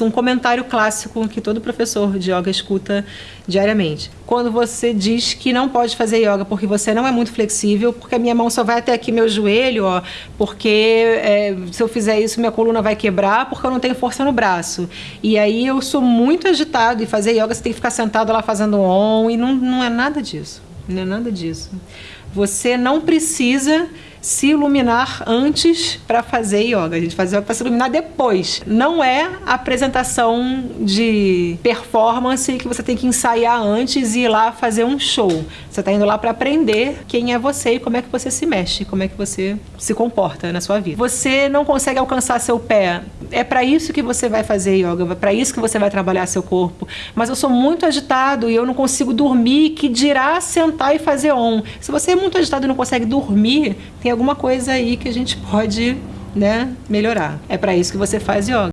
um comentário clássico que todo professor de yoga escuta diariamente. Quando você diz que não pode fazer yoga porque você não é muito flexível, porque a minha mão só vai até aqui meu joelho, ó, porque é, se eu fizer isso minha coluna vai quebrar porque eu não tenho força no braço. E aí eu sou muito agitado e fazer yoga você tem que ficar sentado lá fazendo on e não, não é nada disso. Não é nada disso. Você não precisa se iluminar antes para fazer yoga. A gente faz yoga para se iluminar depois. Não é apresentação de performance que você tem que ensaiar antes e ir lá fazer um show. Você está indo lá para aprender quem é você e como é que você se mexe, como é que você se comporta na sua vida. Você não consegue alcançar seu pé. É para isso que você vai fazer yoga, é para isso que você vai trabalhar seu corpo. Mas eu sou muito agitado e eu não consigo dormir, que dirá sentar e fazer on. Se você é muito agitado e não consegue dormir, tem alguma coisa aí que a gente pode né, melhorar. É para isso que você faz yoga.